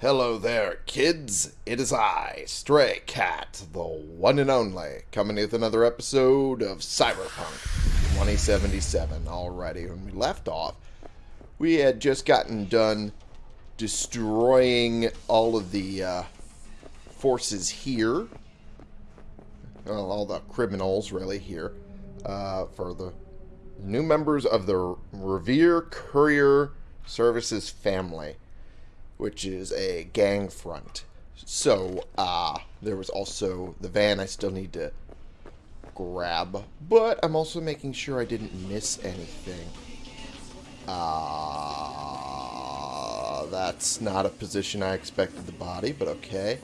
Hello there, kids. It is I, Stray Cat, the one and only, coming with another episode of Cyberpunk 2077. Alrighty, when we left off, we had just gotten done destroying all of the uh, forces here. Well, all the criminals, really, here. Uh, for the new members of the Revere Courier Services family which is a gang front. So, uh, there was also the van I still need to grab, but I'm also making sure I didn't miss anything. Uh, that's not a position I expected the body, but okay.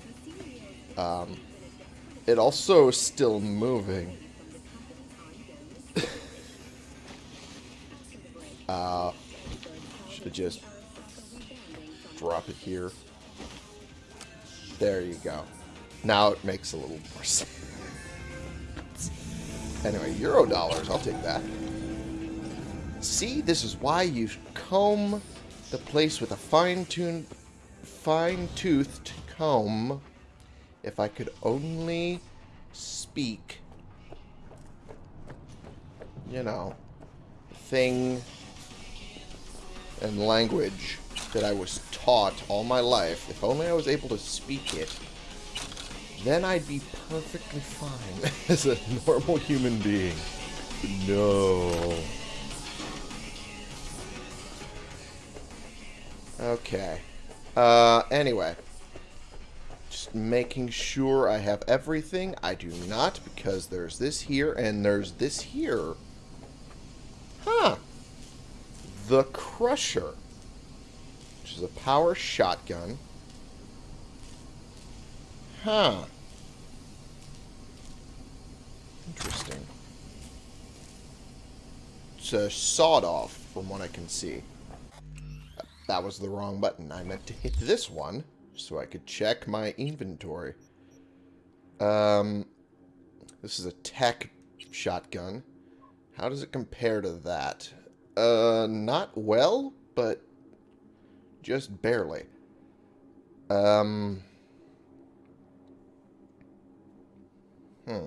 Um, it also is still moving. uh, should just drop it here. There you go. Now it makes a little more sense. Anyway, Euro dollars. I'll take that. See, this is why you comb the place with a fine-tuned, fine-toothed comb. If I could only speak, you know, thing and language that I was taught all my life, if only I was able to speak it, then I'd be perfectly fine as a normal human being. No. Okay. Uh, anyway. Just making sure I have everything. I do not, because there's this here, and there's this here. Huh. The Crusher which is a power shotgun. Huh. Interesting. It's a sawed-off, from what I can see. That was the wrong button. I meant to hit this one, so I could check my inventory. Um, this is a tech shotgun. How does it compare to that? Uh, not well, but just barely. Um. Hmm.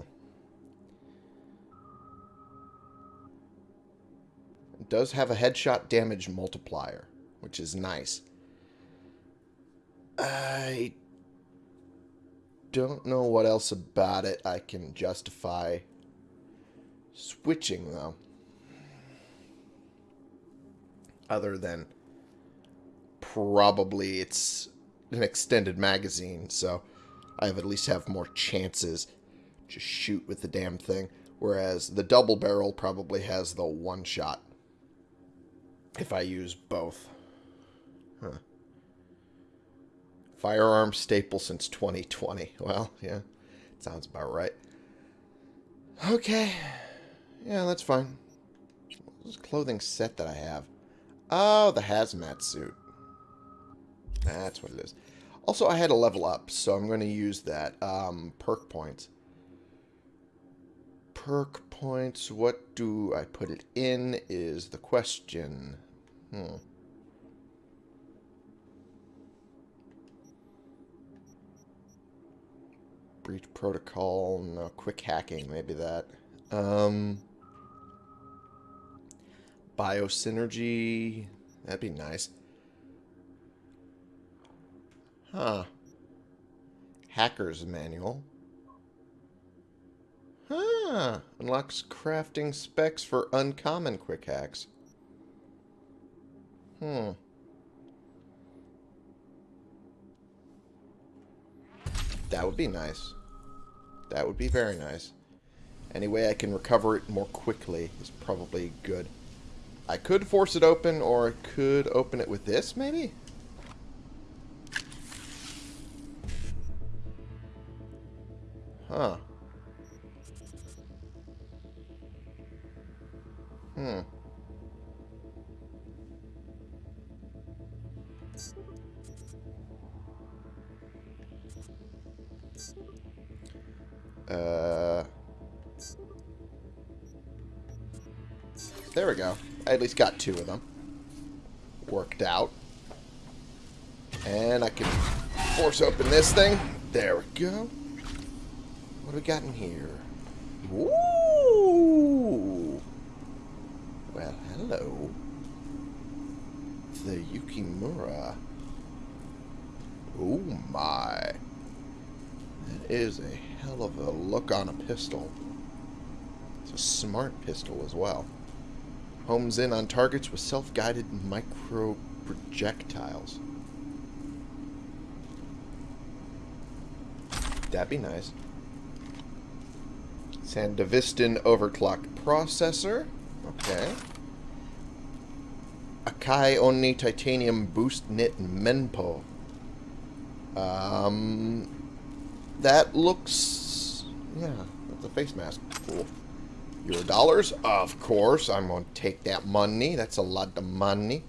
It does have a headshot damage multiplier, which is nice. I don't know what else about it I can justify switching, though. Other than probably it's an extended magazine, so I have at least have more chances to shoot with the damn thing. Whereas the double barrel probably has the one shot if I use both. Huh. Firearm staple since 2020. Well, yeah, sounds about right. Okay. Yeah, that's fine. This clothing set that I have. Oh, the hazmat suit. That's what it is. Also, I had a level up, so I'm going to use that. Um, perk points. Perk points, what do I put it in is the question. Hmm. Breach protocol, no, quick hacking, maybe that. Um, biosynergy, that'd be nice. Huh. Hacker's Manual. Huh. Unlocks crafting specs for uncommon quick hacks. Hmm. That would be nice. That would be very nice. Any way I can recover it more quickly is probably good. I could force it open, or I could open it with this, maybe? Huh. Hmm. Uh... There we go. I at least got two of them. Worked out. And I can force open this thing. There we go. What do we got in here? Ooh. Well, hello. The Yukimura. Oh my. That is a hell of a look on a pistol. It's a smart pistol as well. Homes in on targets with self-guided micro projectiles. That'd be nice. Sandevistan overclocked processor. Okay. Akai Oni Titanium Boost Knit Menpo. Um, that looks... Yeah, that's a face mask. Cool. Euro dollars? Of course. I'm going to take that money. That's a lot of money.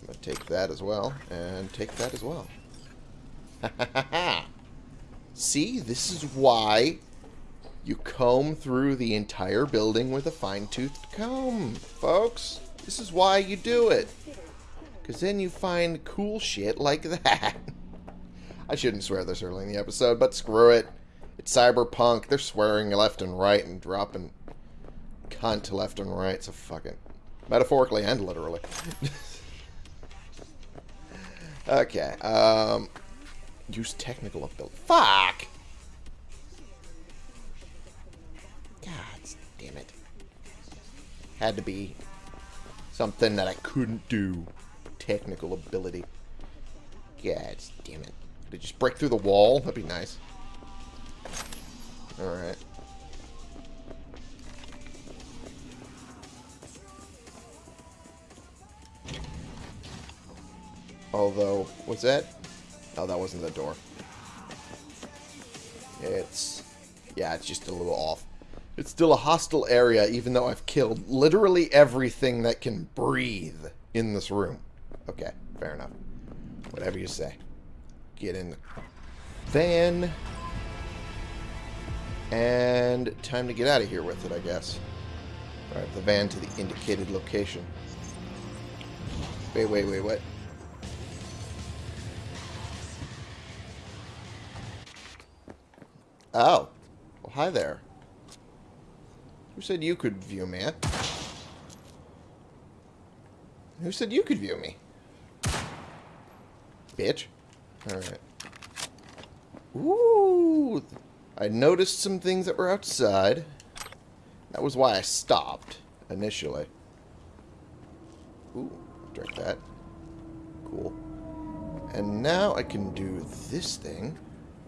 I'm going to take that as well. And take that as well. Ha ha ha ha. See, this is why you comb through the entire building with a fine-toothed comb, folks. This is why you do it. Because then you find cool shit like that. I shouldn't swear this early in the episode, but screw it. It's cyberpunk. They're swearing left and right and dropping cunt to left and right, so fuck it. Metaphorically and literally. okay, um... Use technical ability. Fuck! Damn it. Had to be something that I couldn't do. Technical ability. God damn it. Did it just break through the wall? That'd be nice. Alright. Although, what's that? Oh, that wasn't the door. It's... Yeah, it's just a little off. It's still a hostile area, even though I've killed literally everything that can breathe in this room. Okay, fair enough. Whatever you say. Get in the van. And time to get out of here with it, I guess. Drive the van to the indicated location. Wait, wait, wait, what? Oh. Well, hi there. Who said you could view me? Who said you could view me? Bitch. Alright. Ooh. I noticed some things that were outside. That was why I stopped initially. Ooh, drink that. Cool. And now I can do this thing.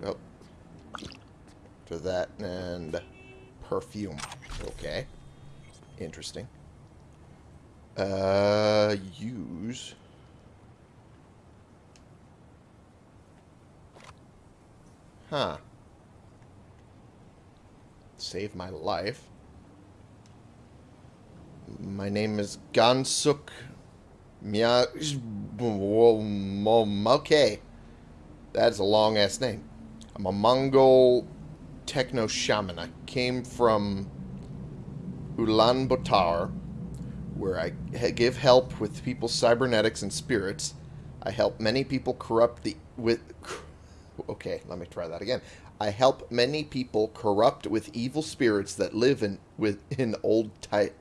Oh, for that and perfume. Okay. Interesting. Uh, use... Huh. Save my life. My name is Gansuk Mia... Okay. That's a long-ass name. I'm a Mongol techno shaman. I came from Ulaanbaatar, where I give help with people's cybernetics and spirits. I help many people corrupt the with. Okay, let me try that again. I help many people corrupt with evil spirits that live in within old type.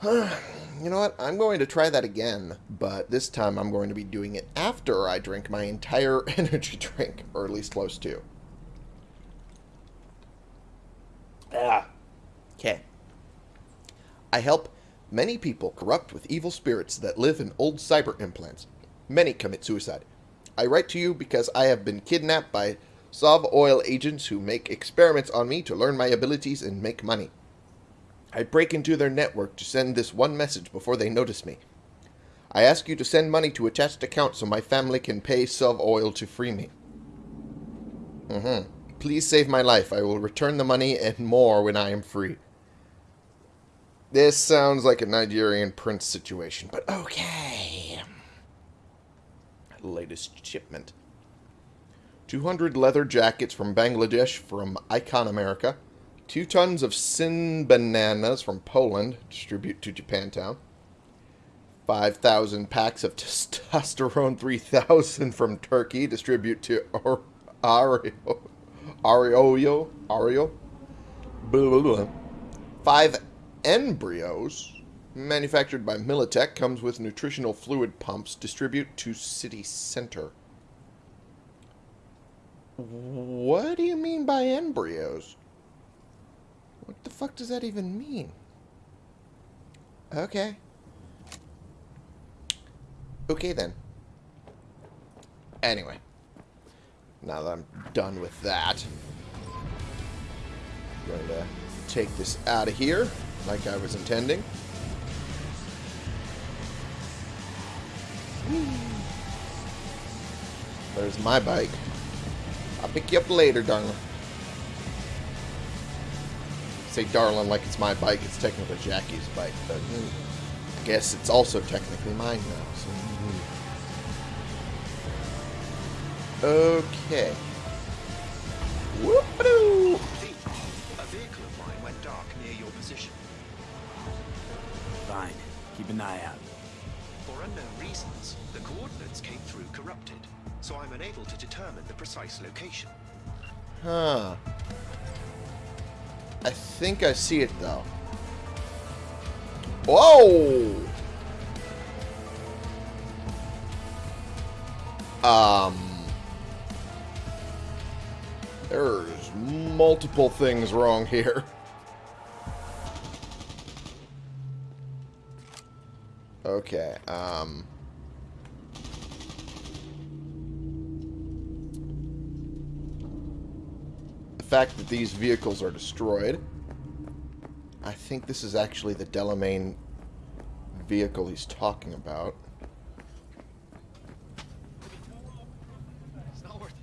you know what? I'm going to try that again, but this time I'm going to be doing it after I drink my entire energy drink, or at least close to. Ah. Okay. I help many people corrupt with evil spirits that live in old cyber implants. Many commit suicide. I write to you because I have been kidnapped by SovOil agents who make experiments on me to learn my abilities and make money. I break into their network to send this one message before they notice me. I ask you to send money to attached account so my family can pay SovOil to free me. Mm-hmm. Please save my life. I will return the money and more when I am free. This sounds like a Nigerian prince situation, but okay. Latest shipment. 200 leather jackets from Bangladesh from Icon America. Two tons of sin bananas from Poland distribute to Japantown. 5,000 packs of testosterone 3000 from Turkey distribute to Ar- Ario. Ario. Ario. Blah, blah, blah. Five embryos manufactured by Militech comes with nutritional fluid pumps distribute to city center. What do you mean by embryos? What the fuck does that even mean? Okay. Okay then. Anyway. Now that I'm done with that, I'm going to take this out of here like I was intending. There's my bike. I'll pick you up later, darling. Say darling like it's my bike. It's technically Jackie's bike, but I guess it's also technically mine now. So. Okay. Whoop-a-doo! A vehicle of mine went dark near your position. Fine. Keep an eye out. For unknown reasons, the coordinates came through corrupted, so I'm unable to determine the precise location. Huh. I think I see it though. Whoa! Um. There's multiple things wrong here. Okay, um. the fact that these vehicles are destroyed. I think this is actually the Delamain vehicle he's talking about. It's not worth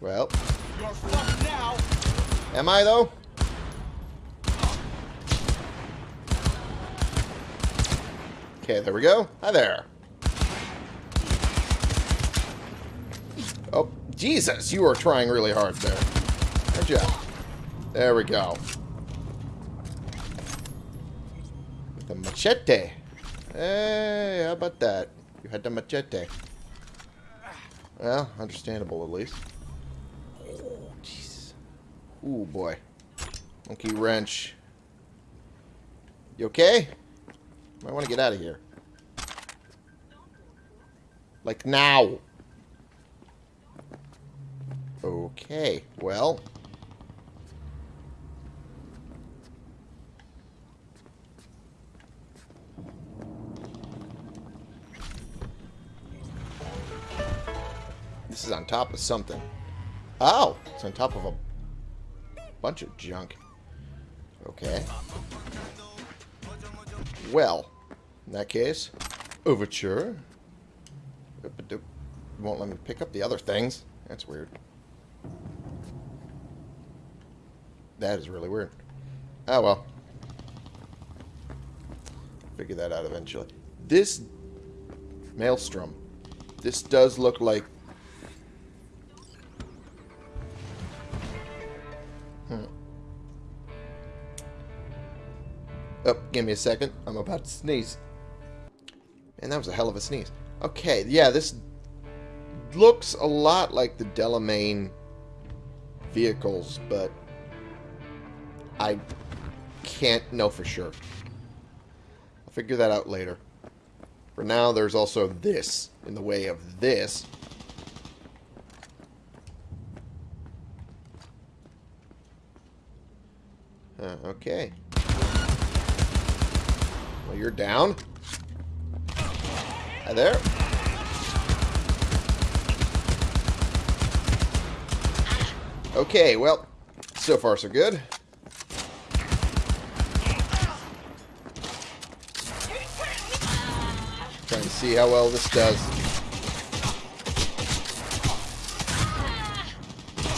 Well, You're fucked now! Am I though? Okay, there we go. Hi there. Oh, Jesus, you are trying really hard there. Aren't you? There we go. With the machete. Hey, how about that? You had the machete. Well, understandable at least. Oh. Ooh, boy. Monkey wrench. You okay? I want to get out of here. Like now. Okay, well. This is on top of something. Oh, it's on top of a bunch of junk. Okay. Well, in that case, overture. Won't let me pick up the other things. That's weird. That is really weird. Oh well. Figure that out eventually. This Maelstrom. This does look like give me a second. I'm about to sneeze. And that was a hell of a sneeze. Okay, yeah, this looks a lot like the Delamain vehicles, but I can't know for sure. I'll figure that out later. For now, there's also this in the way of this. Uh, okay. You're down. Hi there. Okay, well, so far so good. Trying to see how well this does.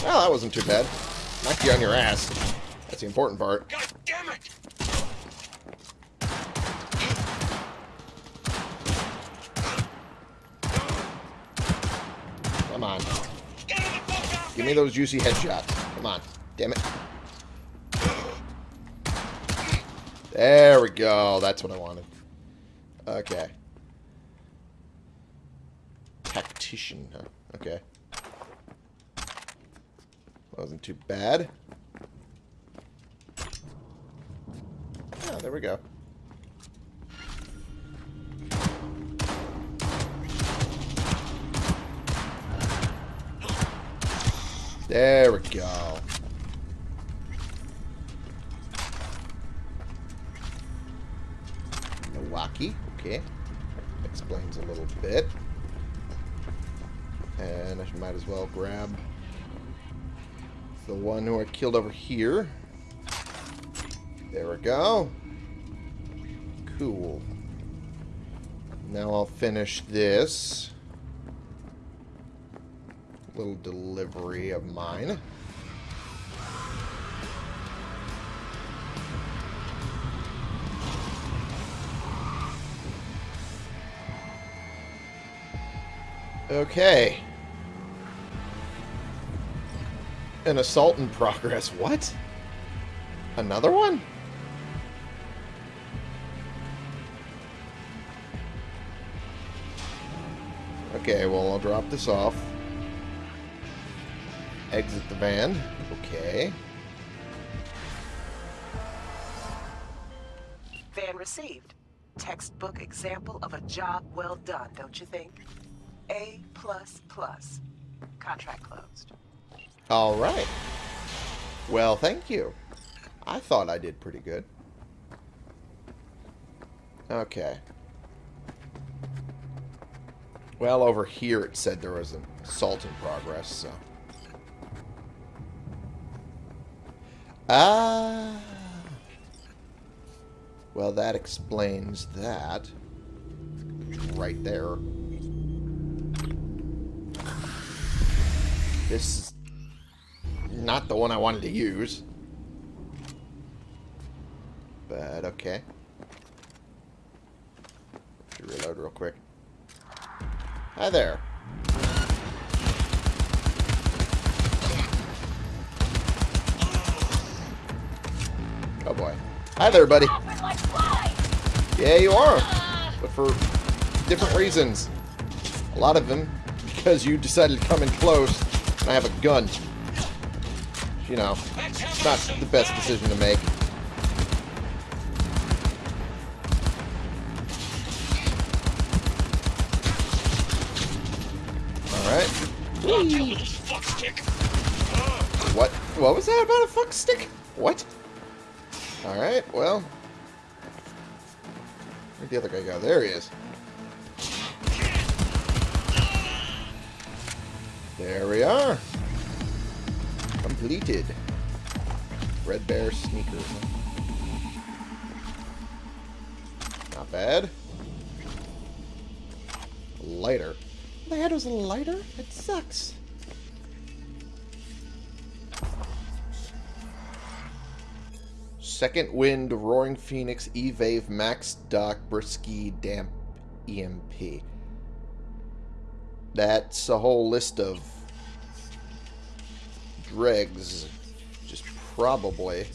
Well, that wasn't too bad. Knocked you on your ass. That's the important part. God damn it! Come on. Give me those juicy headshots. Come on. Damn it. There we go. That's what I wanted. Okay. Tactician? Okay. Wasn't too bad. Oh, there we go. There we go. Milwaukee. Okay. Explains a little bit. And I might as well grab the one who I killed over here. There we go. Cool. Now I'll finish this little delivery of mine. Okay. An assault in progress. What? Another one? Okay, well, I'll drop this off. Exit the van. Okay. Van received. Textbook example of a job well done, don't you think? A plus plus. Contract closed. All right. Well, thank you. I thought I did pretty good. Okay. Well, over here it said there was an assault in progress, so... Ah. Well, that explains that. Right there. This is not the one I wanted to use. But, okay. Reload real quick. Hi there. Oh boy. Hi there, buddy. Yeah, you are. But for different reasons. A lot of them because you decided to come in close and I have a gun. You know, it's not the best decision to make. Alright. What? What was that about a fuck stick? What? Alright, well. Where'd the other guy go? There he is. There we are. Completed. Red Bear sneakers. Not bad. Lighter. The head was a lighter? It sucks. Second Wind, Roaring Phoenix, E-Wave, Max Doc, Brisky, Damp, EMP. That's a whole list of dregs. Just probably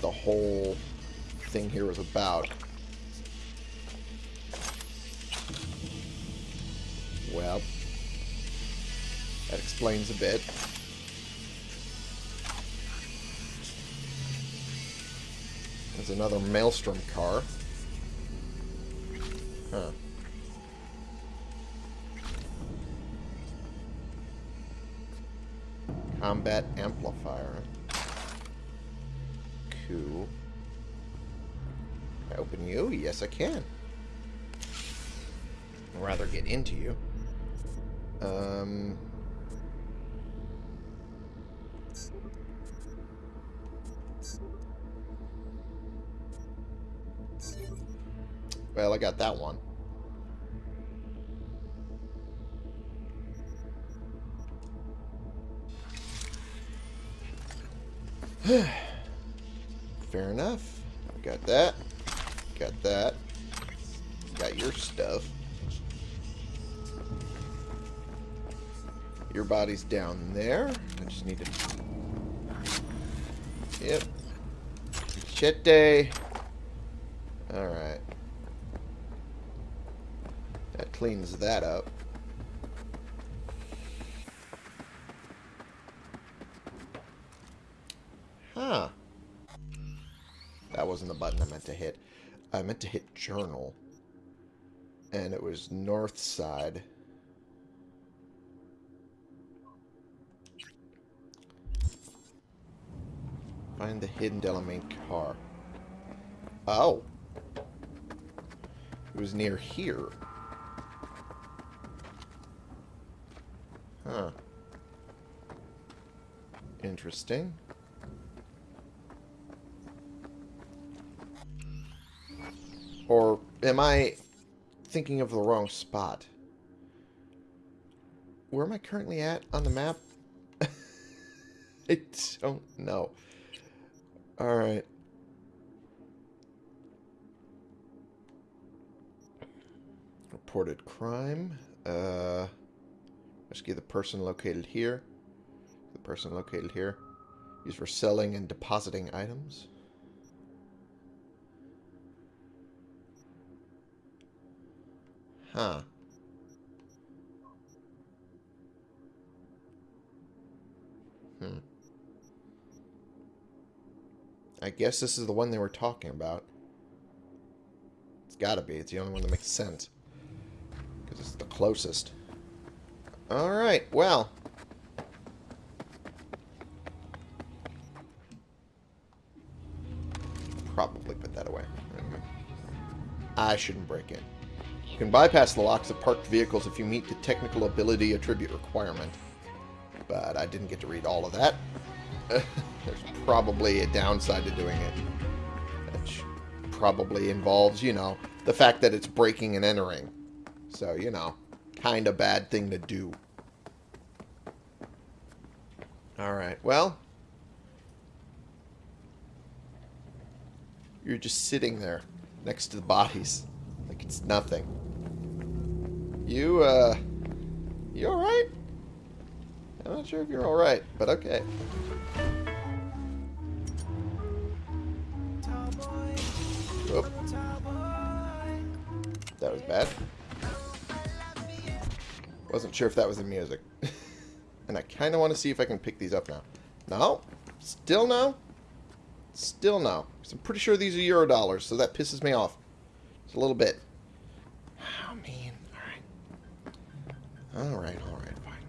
the whole thing here was about. Well, that explains a bit. There's another Maelstrom car. Huh. Combat amplifier. Cool. Can I open you? Yes, I can. I'd rather get into you. Um... Well, I got that one. Fair enough. Got that. Got that. Got your stuff. Your body's down there. I just need to Yep. Machete. Alright. Cleans that up. Huh. That wasn't the button I meant to hit. I meant to hit journal. And it was north side. Find the hidden Delamain car. Oh. It was near here. Huh. Interesting. Or am I thinking of the wrong spot? Where am I currently at on the map? I don't know. Alright. Reported crime. Uh, rescue the person located here. The person located here. Used for selling and depositing items. Huh. Hmm. I guess this is the one they were talking about. It's gotta be. It's the only one that makes sense. Because it's the closest. Alright, well. Probably put that away. I shouldn't break in. You can bypass the locks of parked vehicles if you meet the technical ability attribute requirement. But I didn't get to read all of that. There's probably a downside to doing it. Which probably involves, you know, the fact that it's breaking and entering. So, you know, kind of bad thing to do. Alright, well. You're just sitting there next to the bodies like it's nothing. You, uh, you alright? I'm not sure if you're alright, but okay. That was bad. Wasn't sure if that was the music. and I kind of want to see if I can pick these up now. No? Still no? Still no. I'm pretty sure these are Euro dollars, so that pisses me off. Just a little bit. Oh, man. Alright. Alright, alright, fine.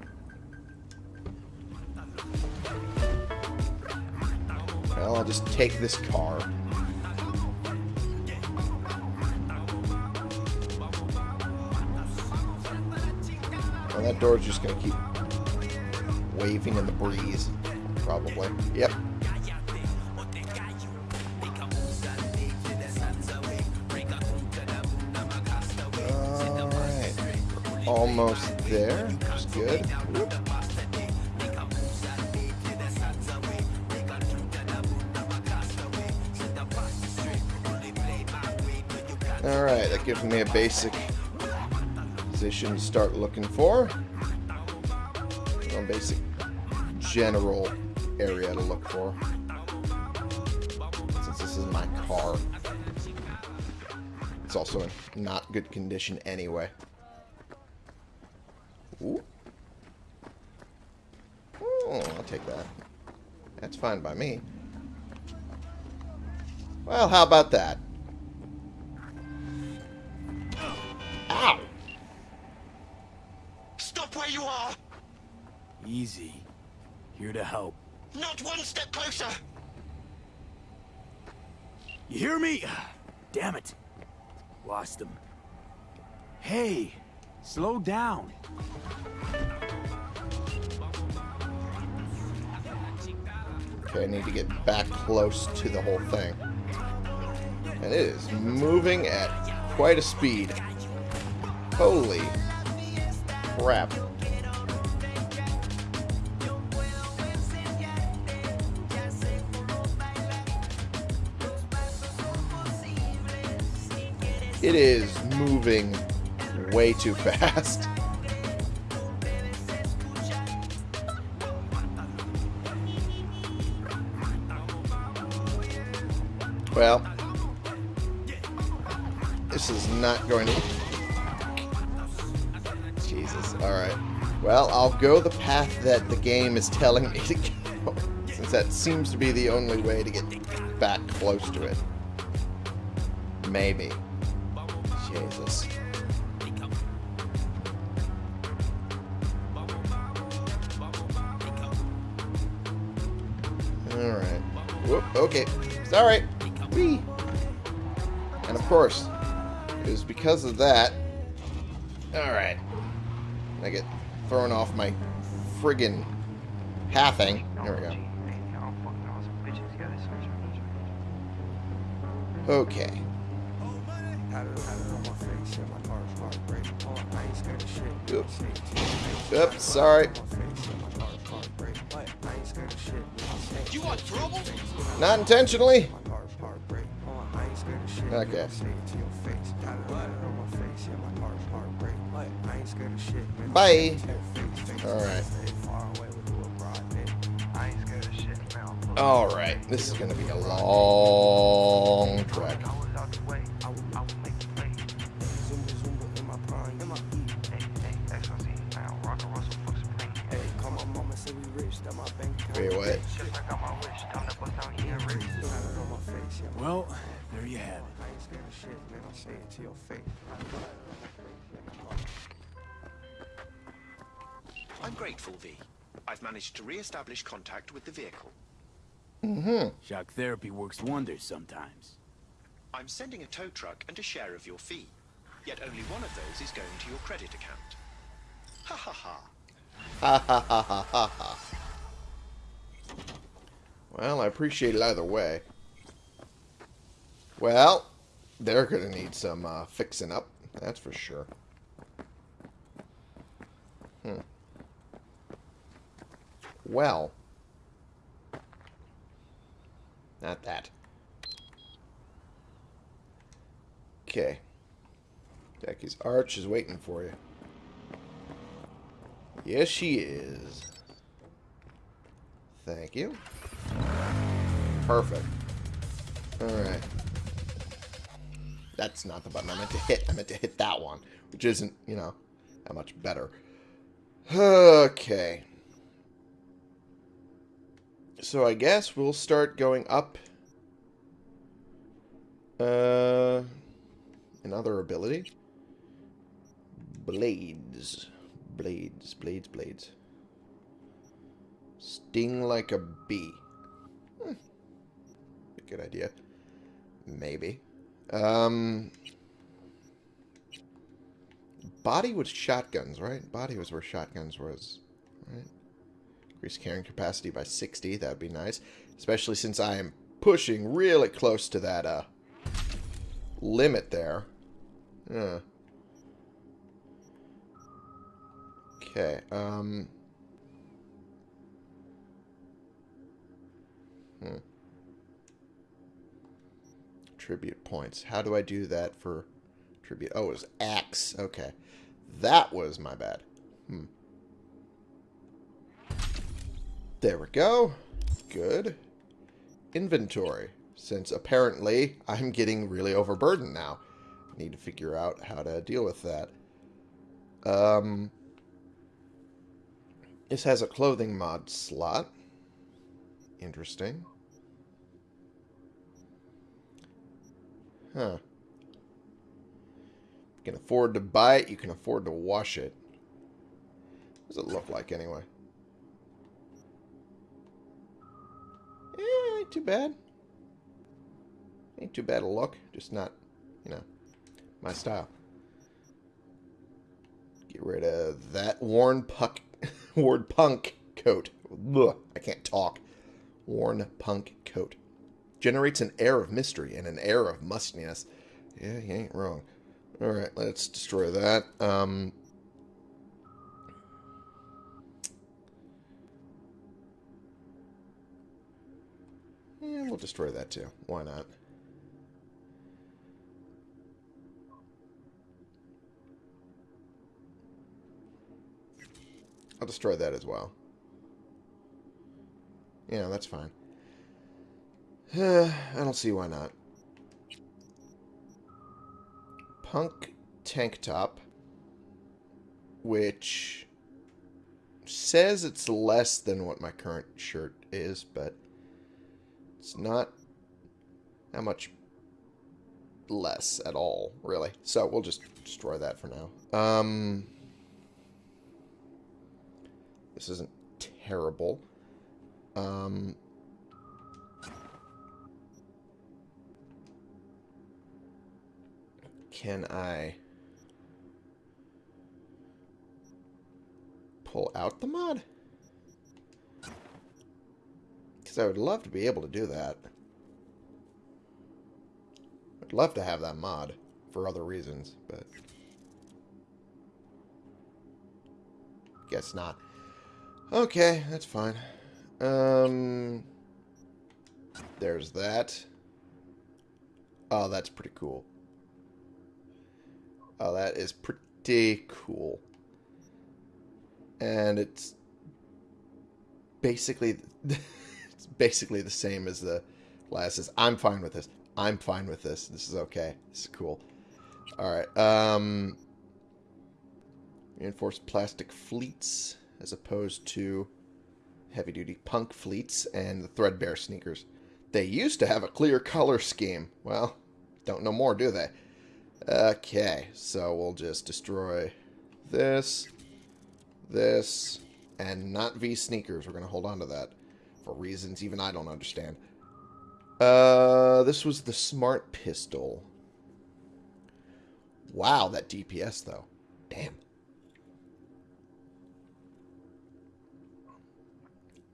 Well, I'll just take this car. And that door's just going to keep waving in the breeze. Probably. Yep. Alright. Almost there. That's good. Whoop. Alright, that gives me a basic position to start looking for. A basic general area to look for. Since this is my car. It's also in not good condition anyway. Ooh. Oh, I'll take that. That's fine by me. Well, how about that? Are! Easy. Here to help. Not one step closer! You hear me? Damn it. Lost him. Hey, slow down. Okay, I need to get back close to the whole thing. And it is moving at quite a speed. Holy crap. It is moving way too fast. Well, this is not going to... Jesus. Alright. Well, I'll go the path that the game is telling me to go. Since that seems to be the only way to get back close to it. Maybe. Jesus. Alright. Whoop, okay. Sorry. Whee! And of course, it was because of that. Alright. I get thrown off my friggin' pathing. There we go. Okay. Oops. Oops, sorry. You want trouble? Not intentionally. Okay. Bye. Alright. Alright. This is going to be a long trek. Wait, what? Well, there you have it. I'm grateful, V. I've managed to re-establish contact with the vehicle. Mhm. Shock therapy works wonders sometimes. I'm sending a tow truck and a share of your fee. Yet only one of those is going to your credit account. Ha ha ha. Ha ha ha ha ha ha. Well, I appreciate it either way. Well, they're going to need some uh, fixing up. That's for sure. Hmm. Well. Not that. Okay. Becky's arch is waiting for you. Yes, she is. Thank you. Perfect. Alright. That's not the button I meant to hit. I meant to hit that one, which isn't, you know, that much better. Okay. So I guess we'll start going up. Uh, another ability. Blades. Blades, blades, blades. Sting like a bee. Good idea. Maybe. Um, body with shotguns, right? Body was where shotguns was, right? Increase carrying capacity by 60. That would be nice. Especially since I am pushing really close to that uh, limit there. Yeah. Okay. Um. Hmm. Tribute points. How do I do that for tribute? Oh, it was axe. Okay. That was my bad. Hmm. There we go. Good. Inventory. Since apparently I'm getting really overburdened now. I need to figure out how to deal with that. Um, this has a clothing mod slot. Interesting. Huh. You can afford to buy it, you can afford to wash it. What does it look like anyway? Eh, ain't too bad. Ain't too bad a look, just not, you know, my style. Get rid of that worn puck, worn punk coat. Ugh, I can't talk. Worn punk coat. Generates an air of mystery and an air of mustiness. Yeah, you ain't wrong. Alright, let's destroy that. Um, yeah, we'll destroy that too. Why not? I'll destroy that as well. Yeah, that's fine. Eh, I don't see why not. Punk tank top, which says it's less than what my current shirt is, but it's not that much less at all, really. So we'll just destroy that for now. Um, this isn't terrible. Um, can I pull out the mod? Because I would love to be able to do that. I'd love to have that mod for other reasons, but guess not. Okay, that's fine. Um, there's that. Oh, that's pretty cool. Oh, that is pretty cool. And it's basically it's basically the same as the glasses. I'm fine with this. I'm fine with this. This is okay. This is cool. All right. Um, reinforced plastic fleets as opposed to heavy-duty punk fleets and the threadbare sneakers. They used to have a clear color scheme. Well, don't know more, do they? Okay, so we'll just destroy this, this, and not V sneakers. We're going to hold on to that for reasons even I don't understand. Uh, this was the smart pistol. Wow, that DPS, though. Damn.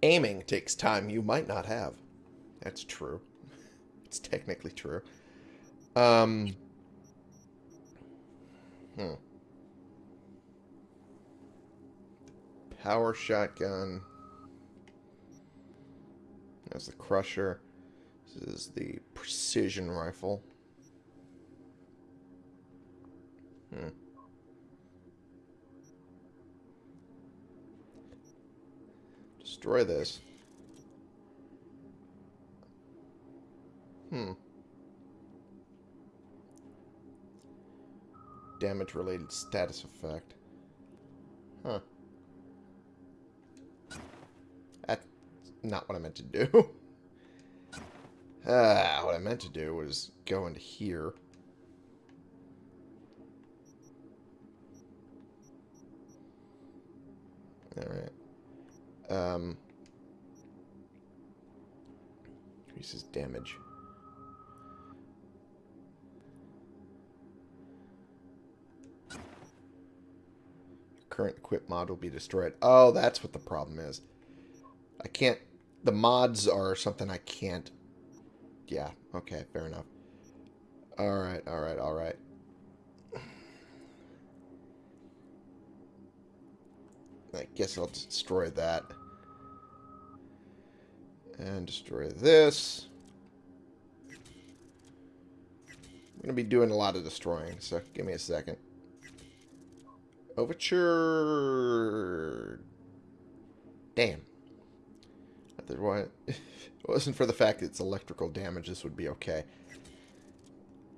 Aiming takes time you might not have. That's true. It's technically true. Um... Hmm. Power shotgun. That's the crusher. This is the precision rifle. Hmm. Destroy this. Hmm. Damage-related status effect. Huh. That's not what I meant to do. Ah, what I meant to do was go into here. Alright. Um, increases damage. Current equip mod will be destroyed. Oh, that's what the problem is. I can't... The mods are something I can't... Yeah, okay, fair enough. Alright, alright, alright. I guess I'll destroy that. And destroy this. I'm going to be doing a lot of destroying, so give me a second. Overture... Damn. If it wasn't for the fact that it's electrical damage, this would be okay.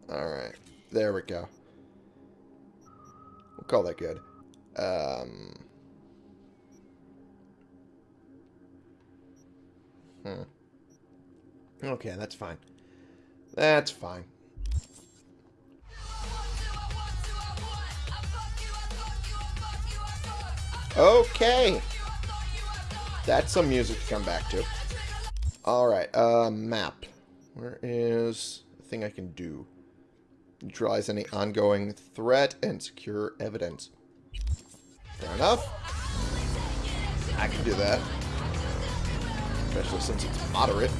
Alright. There we go. We'll call that good. Um... Hmm. Okay, that's fine. That's fine. Okay. That's some music to come back to. Alright, uh, map. Where is the thing I can do? Neutralize any ongoing threat and secure evidence. Fair enough. I can do that. Especially since it's moderate.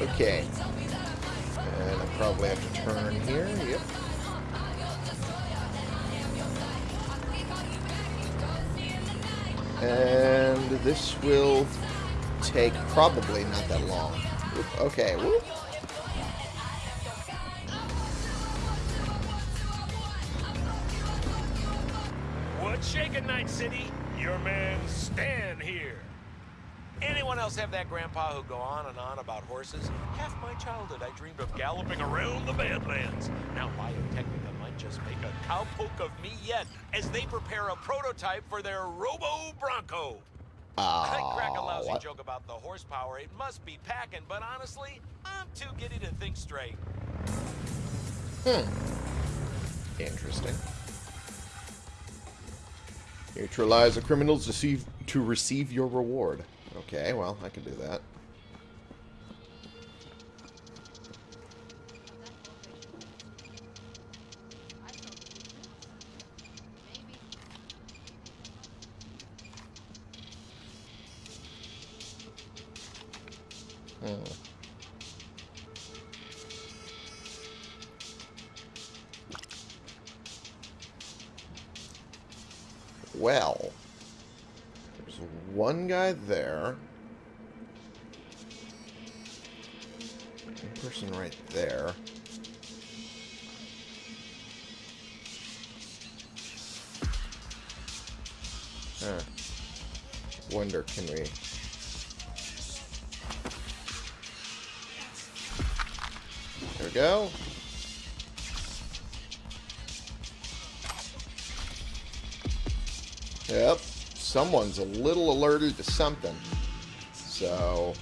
Okay. Probably have to turn here. Yep. And this will take probably not that long. Oop, okay, whoop. What's shaking, Night City? Your man Stan. Anyone else have that grandpa who go on and on about horses? Half my childhood I dreamed of galloping around the Badlands. Now Biotechnica might just make a cowpoke of me yet as they prepare a prototype for their Robo Bronco. I crack a lousy what? joke about the horsepower. It must be packing, but honestly, I'm too giddy to think straight. Hmm. Interesting. Neutralize the criminals to receive your reward. Okay, well, I can do that. Someone's a little alerted to something. So...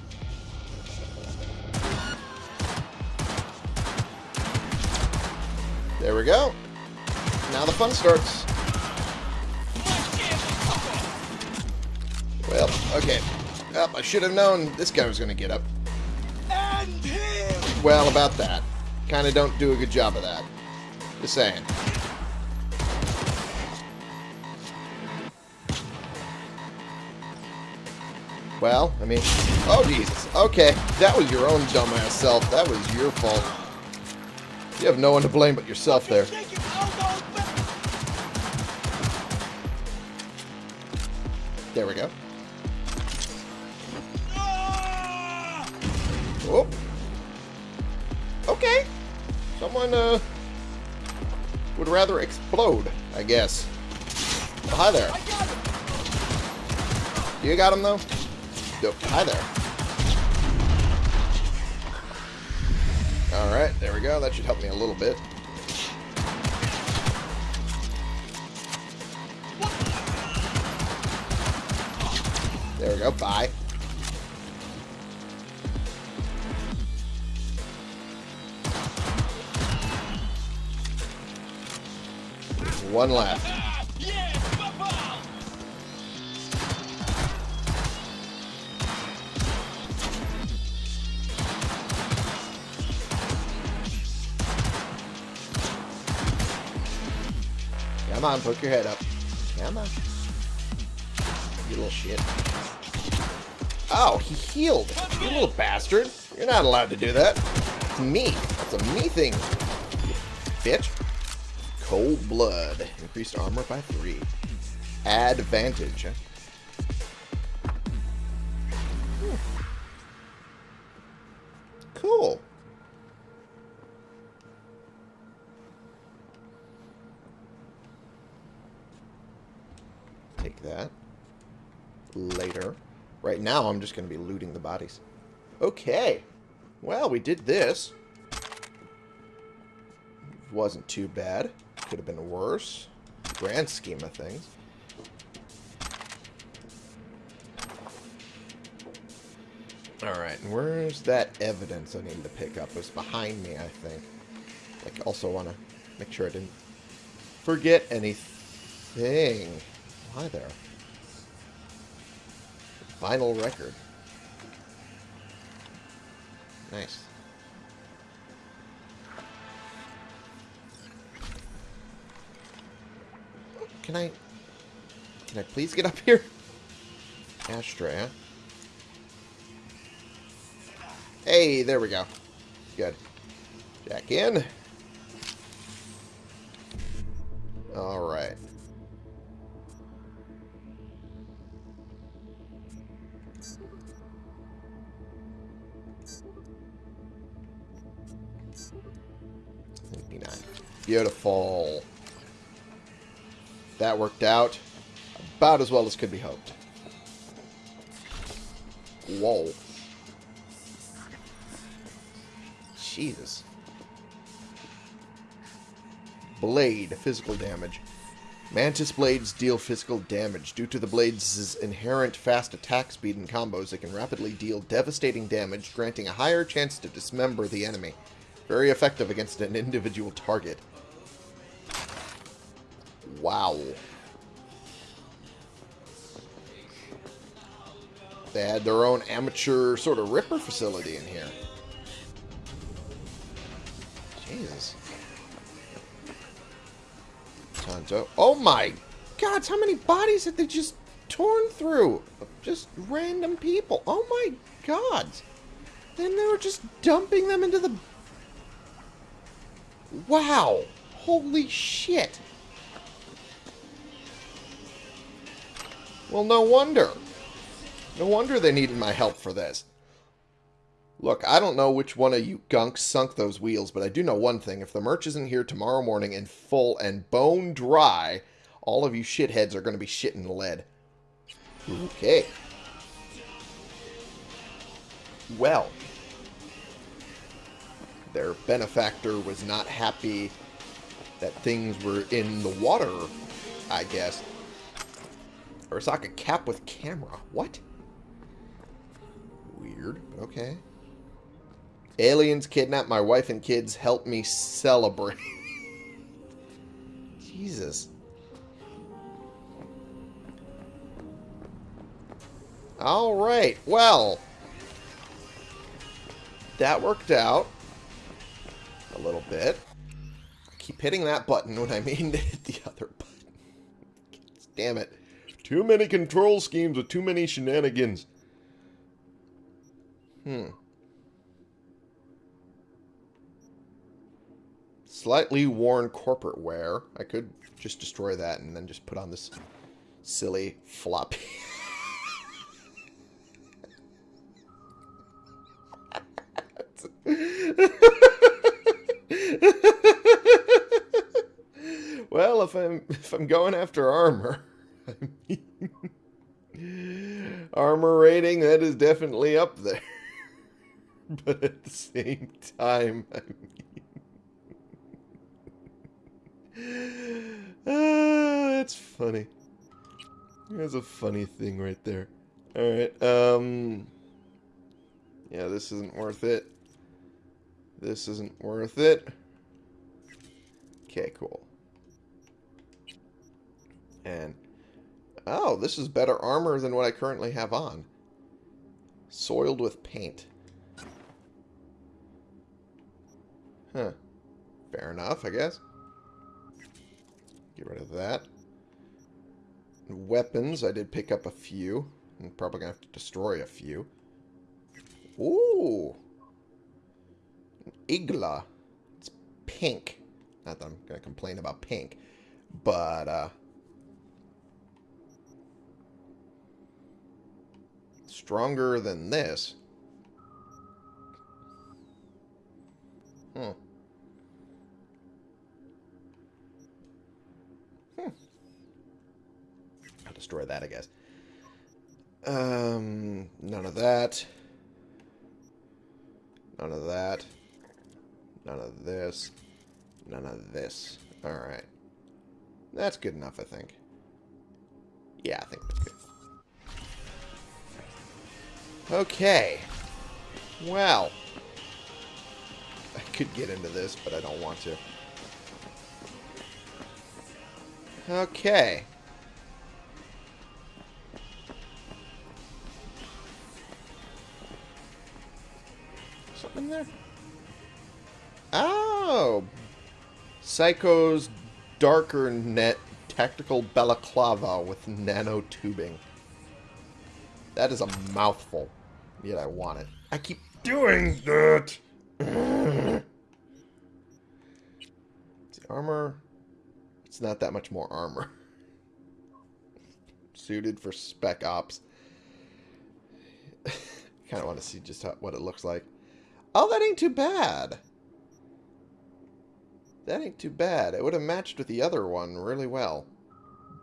There we go. Now the fun starts. Well, okay. Up, I should have known this guy was going to get up. Well, about that. Kind of don't do a good job of that. Just saying. Well, I mean... Oh, Jesus. Okay, that was your own dumbass self. That was your fault. You have no one to blame but yourself there. There we go. Oh. Okay. Someone, uh, would rather explode, I guess. Oh, hi there. You got him, though? Yep. Hi there. Alright, there we go. That should help me a little bit. There we go. Bye. One left. On, poke your head up. Come on. You little shit. Oh, he healed. You little bastard. You're not allowed to do that. It's me. That's a me thing. Bitch. Cold blood. Increased armor by three. Advantage. huh? Hmm. Cool. Take that. Later. Right now, I'm just going to be looting the bodies. Okay. Well, we did this. Wasn't too bad. Could have been worse. Grand scheme of things. Alright, and where's that evidence I need to pick up? It's behind me, I think. Like, also want to make sure I didn't forget anything. Hi there. Vinyl record. Nice. Can I... Can I please get up here? Ashtray, huh? Hey, there we go. Good. Jack in. Alright. Beautiful. That worked out about as well as could be hoped. Whoa. Jesus. Blade, physical damage. Mantis blades deal physical damage. Due to the blades' inherent fast attack speed and combos, they can rapidly deal devastating damage, granting a higher chance to dismember the enemy. Very effective against an individual target. Wow. They had their own amateur sort of ripper facility in here. Jesus. Tonto. Oh my god, how many bodies have they just torn through? Just random people. Oh my god. Then they were just dumping them into the... Wow. Holy shit. Well, no wonder. No wonder they needed my help for this. Look, I don't know which one of you gonks sunk those wheels, but I do know one thing. If the merch isn't here tomorrow morning in full and bone dry, all of you shitheads are going to be shitting lead. Okay. Well. Their benefactor was not happy that things were in the water, I guess. Arasaka cap with camera. What? Weird, okay. Aliens kidnap my wife and kids. Help me celebrate. Jesus. Alright, well. That worked out. A little bit. I keep hitting that button when I mean to hit the other button. Damn it. Too many control schemes with too many shenanigans. Hmm. Slightly worn corporate wear. I could just destroy that and then just put on this silly floppy. well, if I'm if I'm going after armor, Mean, armor rating that is definitely up there. but at the same time, I mean, ah, that's funny. That's a funny thing right there. All right, um, yeah, this isn't worth it. This isn't worth it. Okay, cool. And, oh, this is better armor than what I currently have on. Soiled with paint. Huh. Fair enough, I guess. Get rid of that. Weapons, I did pick up a few. I'm probably going to have to destroy a few. Ooh. Igla. It's pink. Not that I'm going to complain about pink. But, uh... Stronger than this. Hmm. Hmm. I'll destroy that, I guess. Um, none of that. None of that. None of this. None of this. Alright. That's good enough, I think. Yeah, I think that's good. Okay. Well. I could get into this, but I don't want to. Okay. Something there? Oh! Psycho's darker net tactical balaclava with nano tubing. That is a mouthful. Yet I want it. I keep doing that! the armor... It's not that much more armor. Suited for spec ops. kind of want to see just how, what it looks like. Oh, that ain't too bad. That ain't too bad. It would have matched with the other one really well.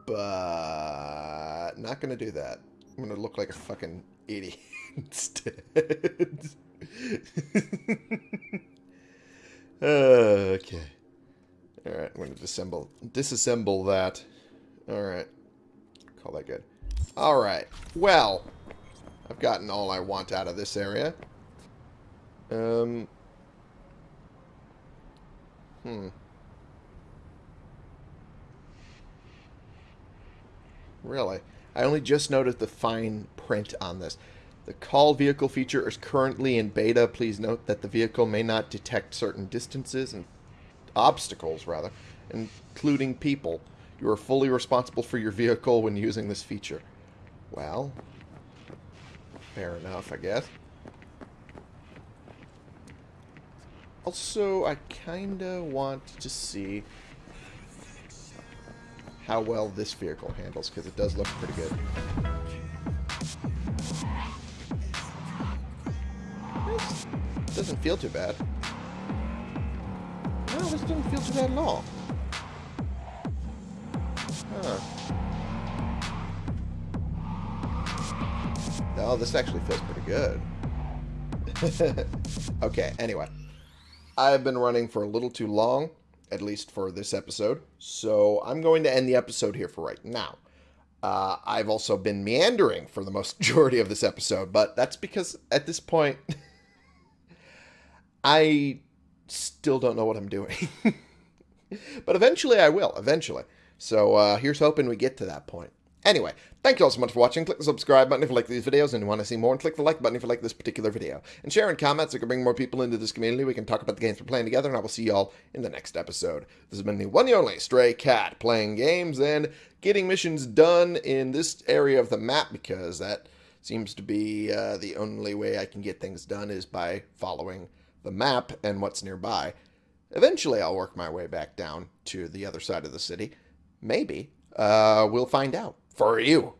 But not going to do that. I'm gonna look like a fucking idiot instead. okay. Alright, I'm gonna disassemble disassemble that. Alright. Call that good. Alright. Well, I've gotten all I want out of this area. Um Hmm. Really? I only just noticed the fine print on this. The call vehicle feature is currently in beta. Please note that the vehicle may not detect certain distances and obstacles, rather, including people. You are fully responsible for your vehicle when using this feature. Well, fair enough, I guess. Also, I kinda want to see how well this vehicle handles, because it does look pretty good. Doesn't feel too bad. No, this doesn't feel too bad at all. Huh. Oh, this actually feels pretty good. okay, anyway. I've been running for a little too long, at least for this episode, so I'm going to end the episode here for right now. Uh, I've also been meandering for the most majority of this episode, but that's because at this point, I still don't know what I'm doing. but eventually I will, eventually. So uh, here's hoping we get to that point. Anyway, thank you all so much for watching. Click the subscribe button if you like these videos and you want to see more, and click the like button if you like this particular video. And share and comments so we can bring more people into this community. We can talk about the games we're playing together, and I will see you all in the next episode. This has been the one and only Stray Cat, playing games and getting missions done in this area of the map, because that seems to be uh, the only way I can get things done is by following the map and what's nearby. Eventually, I'll work my way back down to the other side of the city. Maybe. Uh, we'll find out for you.